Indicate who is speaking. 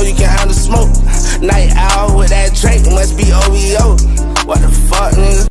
Speaker 1: so you can handle smoke. Night owl with that.